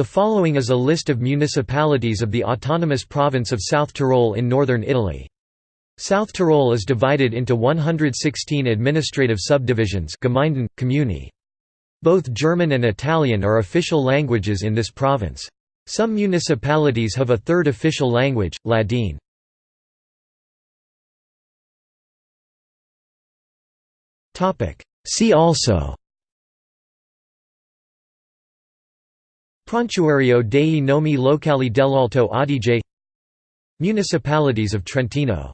The following is a list of municipalities of the autonomous province of South Tyrol in northern Italy. South Tyrol is divided into 116 administrative subdivisions Gemeinden. Both German and Italian are official languages in this province. Some municipalities have a third official language, Ladin. See also Prontuario dei nomi locali dell'Alto Adige. Municipalities of Trentino